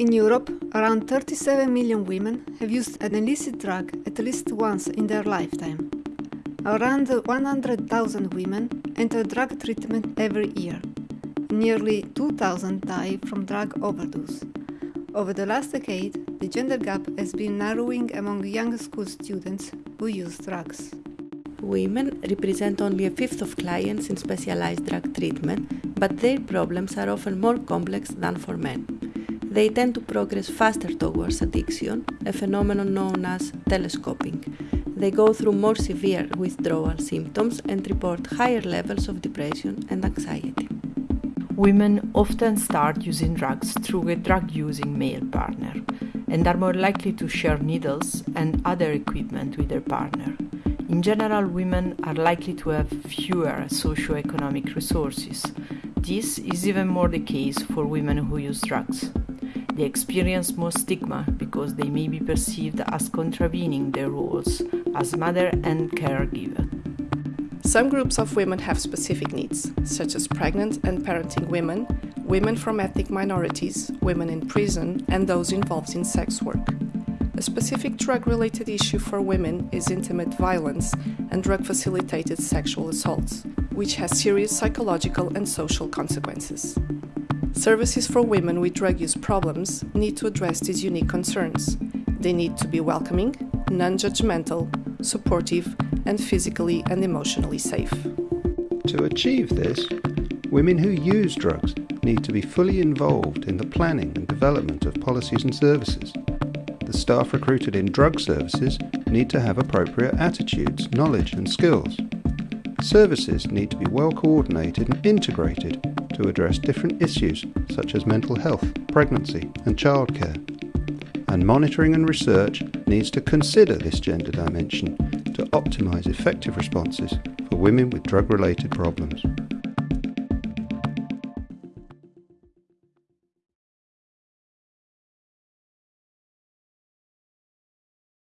In Europe, around 37 million women have used an illicit drug at least once in their lifetime. Around 100,000 women enter drug treatment every year. Nearly 2,000 die from drug overdose. Over the last decade, the gender gap has been narrowing among young school students who use drugs. Women represent only a fifth of clients in specialized drug treatment, but their problems are often more complex than for men they tend to progress faster towards addiction, a phenomenon known as telescoping. They go through more severe withdrawal symptoms and report higher levels of depression and anxiety. Women often start using drugs through a drug using male partner and are more likely to share needles and other equipment with their partner. In general, women are likely to have fewer socioeconomic resources. This is even more the case for women who use drugs. They experience more stigma because they may be perceived as contravening their roles as mother and caregiver. Some groups of women have specific needs, such as pregnant and parenting women, women from ethnic minorities, women in prison, and those involved in sex work. A specific drug related issue for women is intimate violence and drug facilitated sexual assaults, which has serious psychological and social consequences. Services for women with drug use problems need to address these unique concerns. They need to be welcoming, non judgmental, supportive, and physically and emotionally safe. To achieve this, women who use drugs need to be fully involved in the planning and development of policies and services. The staff recruited in drug services need to have appropriate attitudes, knowledge, and skills. Services need to be well coordinated and integrated to address different issues such as mental health, pregnancy, and childcare. And monitoring and research needs to consider this gender dimension to optimise effective responses for women with drug related problems.